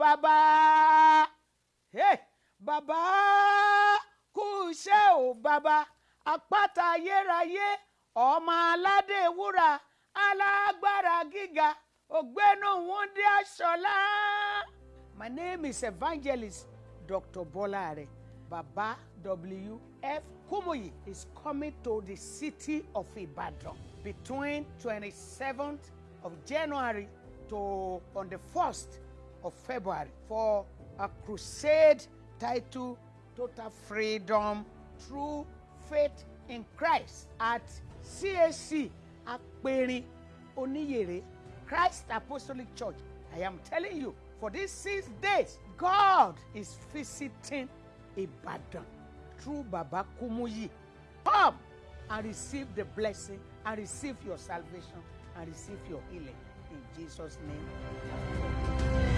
bàbá bàbá kú iṣẹ́ o bàbá àpáta ayérayé ọmọ aládé wúrà alágbára gíga ògbénu wúndí aṣọlá. My name is Evangelist Dr. Bola Are. Baba W.F. Kumuyi is coming to the city of Ibadan between 27th of January to on the 1st of February for a crusade titled Total Freedom Through Faith in Christ at CAC Aperin Oniyere Christ Apostolic Church. I am telling you, for these six days, God is visiting Ibadan through Baba Kumuyi. Come and receive the blessing and receive your salvation and receive your healing in Jesus' name.